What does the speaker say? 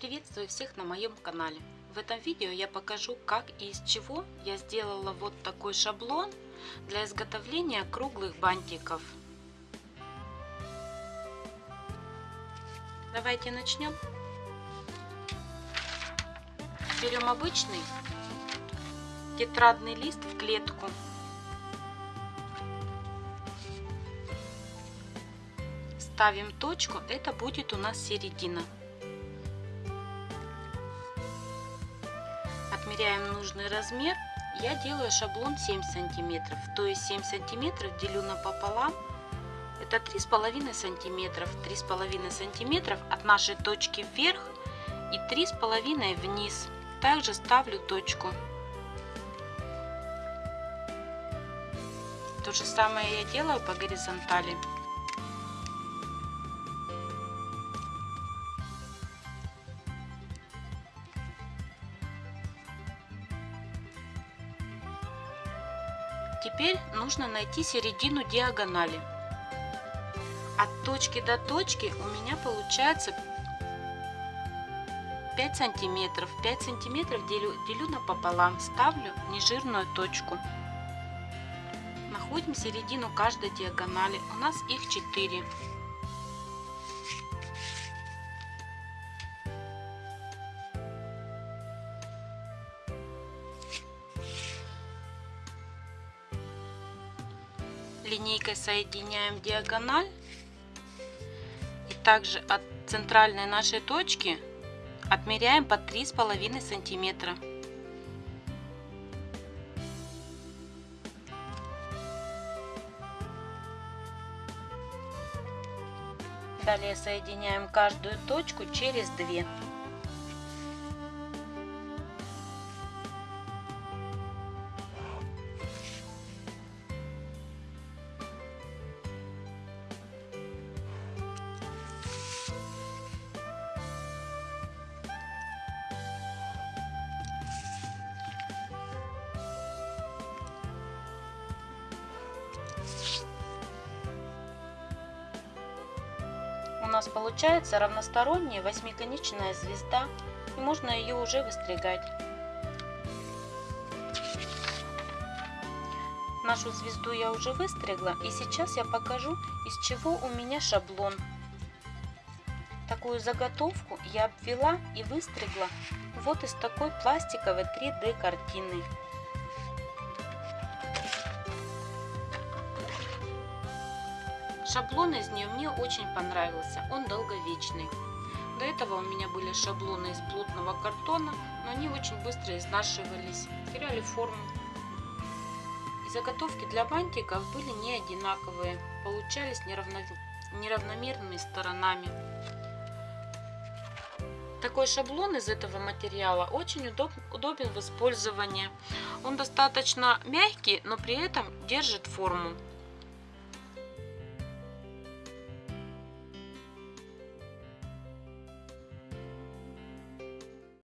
Приветствую всех на моем канале. В этом видео я покажу, как и из чего я сделала вот такой шаблон для изготовления круглых бантиков. Давайте начнем. Берем обычный тетрадный лист в клетку. Ставим точку, это будет у нас середина. Отмеряем нужный размер. Я делаю шаблон 7 сантиметров, то есть 7 сантиметров делю на пополам. Это три с половиной сантиметров. Три с половиной сантиметров от нашей точки вверх и три с половиной вниз. Также ставлю точку. То же самое я делаю по горизонтали. Теперь нужно найти середину диагонали. От точки до точки у меня получается 5 сантиметров. 5 сантиметров делю, делю напополам, ставлю нежирную точку. Находим середину каждой диагонали. У нас их 4. Линейкой соединяем диагональ. И также от центральной нашей точки отмеряем по три с половиной сантиметра. Далее соединяем каждую точку через две нас получается равносторонняя восьмиконечная звезда и можно ее уже выстригать. Нашу звезду я уже выстригла и сейчас я покажу из чего у меня шаблон. Такую заготовку я обвела и выстригла вот из такой пластиковой 3D картины. Шаблон из нее мне очень понравился, он долговечный. До этого у меня были шаблоны из плотного картона, но они очень быстро изнашивались, теряли форму. И заготовки для бантиков были не одинаковые, получались неравно... неравномерными сторонами. Такой шаблон из этого материала очень удоб... удобен в использовании. Он достаточно мягкий, но при этом держит форму.